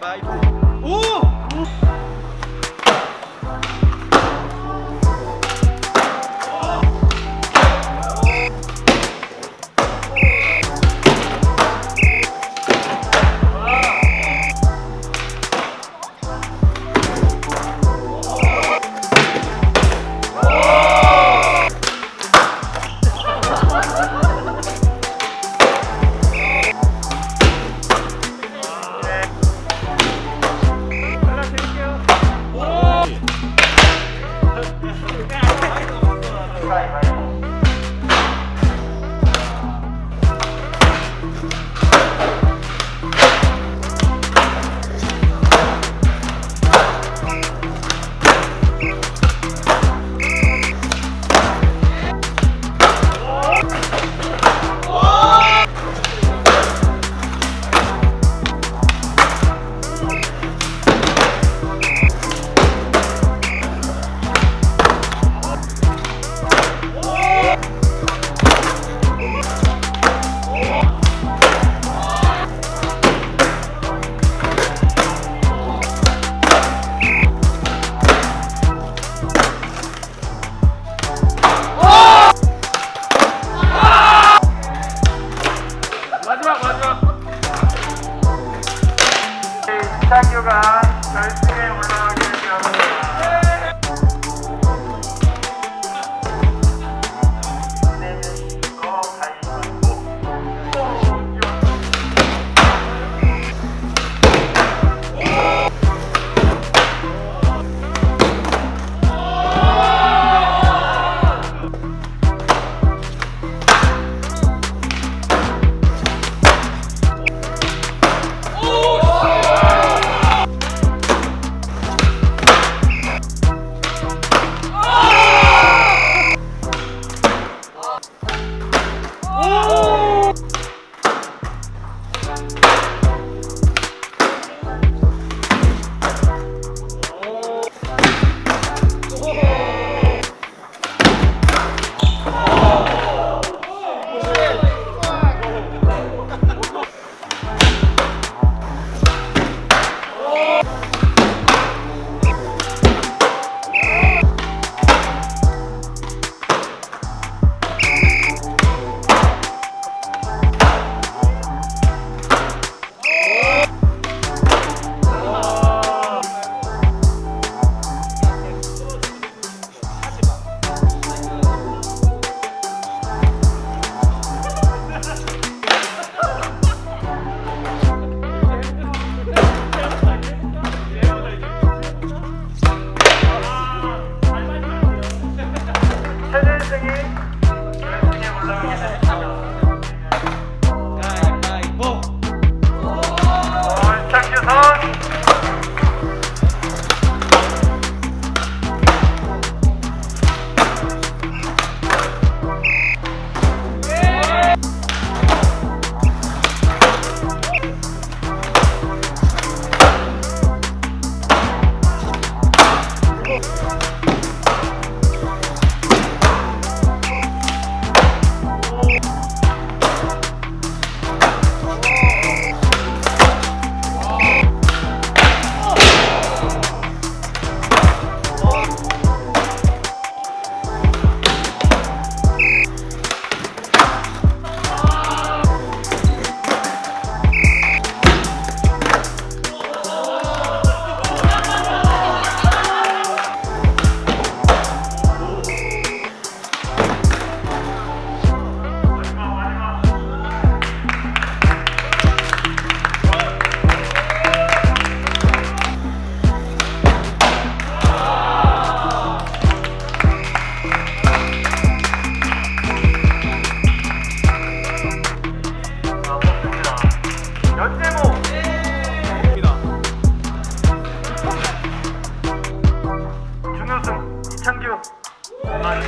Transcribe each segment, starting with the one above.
bye. 맞아. 이상규가 결승에 올라. 정말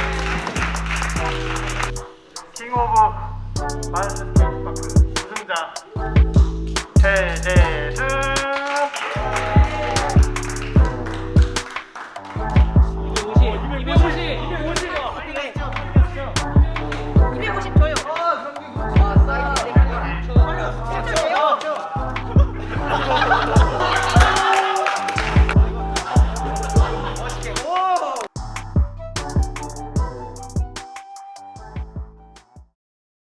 킹 오브 마스터 우승자 최대수.